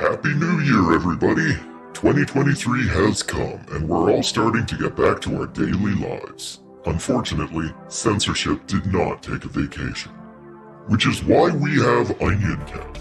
Happy New Year, everybody! 2023 has come, and we're all starting to get back to our daily lives. Unfortunately, censorship did not take a vacation. Which is why we have OnionCat,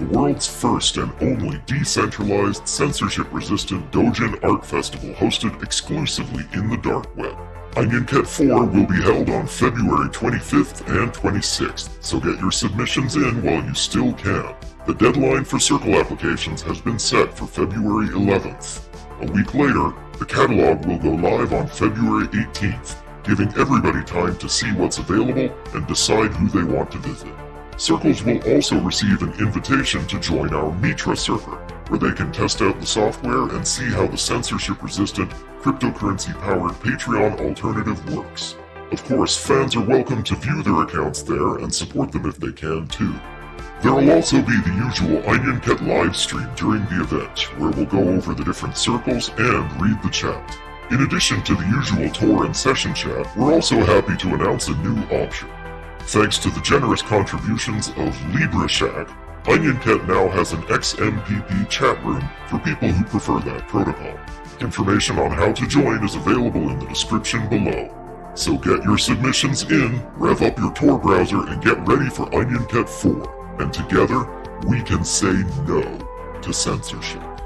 the world's first and only decentralized, censorship-resistant Dojin art festival hosted exclusively in the dark web. OnionCat 4 will be held on February 25th and 26th, so get your submissions in while you still can. The deadline for Circle applications has been set for February 11th. A week later, the catalog will go live on February 18th, giving everybody time to see what's available and decide who they want to visit. Circles will also receive an invitation to join our Mitra server, where they can test out the software and see how the censorship-resistant, cryptocurrency-powered Patreon alternative works. Of course, fans are welcome to view their accounts there and support them if they can too. There will also be the usual OnionCat live stream during the event, where we'll go over the different circles and read the chat. In addition to the usual Tor and session chat, we're also happy to announce a new option. Thanks to the generous contributions of Libra Shack, OnionCat now has an XMPP chat room for people who prefer that protocol. Information on how to join is available in the description below. So get your submissions in, rev up your Tor browser, and get ready for OnionCat 4 and together we can say no to censorship.